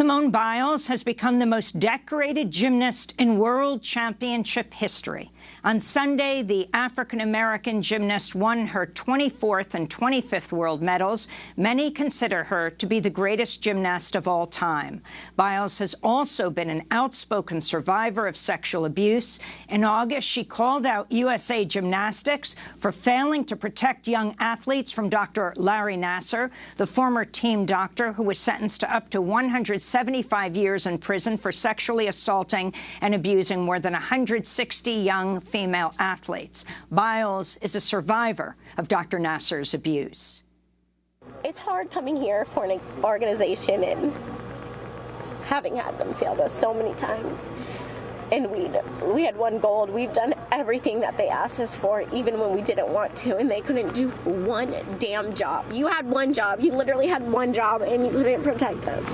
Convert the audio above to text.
Simone Biles has become the most decorated gymnast in world championship history. On Sunday, the African-American gymnast won her 24th and 25th world medals. Many consider her to be the greatest gymnast of all time. Biles has also been an outspoken survivor of sexual abuse. In August, she called out USA Gymnastics for failing to protect young athletes from Dr. Larry Nassar, the former team doctor who was sentenced to up to 175 years in prison for sexually assaulting and abusing more than 160 young female athletes. Biles is a survivor of Dr. Nassar's abuse. It's hard coming here for an organization and having had them fail us so many times. And we we had one gold. We've done everything that they asked us for, even when we didn't want to, and they couldn't do one damn job. You had one job. You literally had one job, and you couldn't protect us.